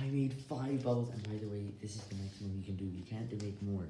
I made five bubbles, and by the way, this is the maximum you can do. You can't make more.